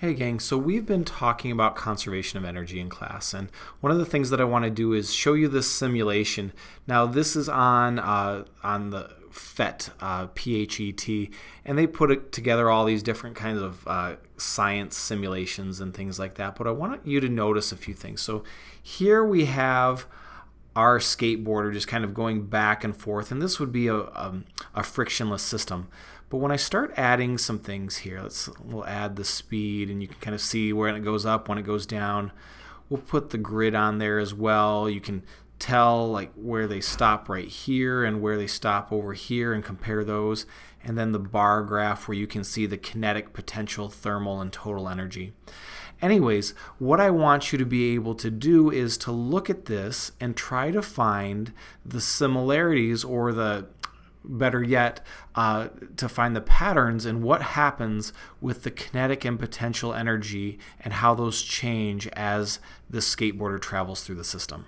Hey gang, so we've been talking about conservation of energy in class and one of the things that I want to do is show you this simulation. Now this is on uh, on the PhET, uh, P-H-E-T, and they put together all these different kinds of uh, science simulations and things like that, but I want you to notice a few things. So here we have our skateboarder just kind of going back and forth, and this would be a, a, um, a frictionless system. But when I start adding some things here, let's we'll add the speed and you can kind of see when it goes up, when it goes down. We'll put the grid on there as well. You can tell like where they stop right here and where they stop over here and compare those. And then the bar graph where you can see the kinetic, potential, thermal, and total energy. Anyways, what I want you to be able to do is to look at this and try to find the similarities or the better yet, uh, to find the patterns and what happens with the kinetic and potential energy and how those change as the skateboarder travels through the system.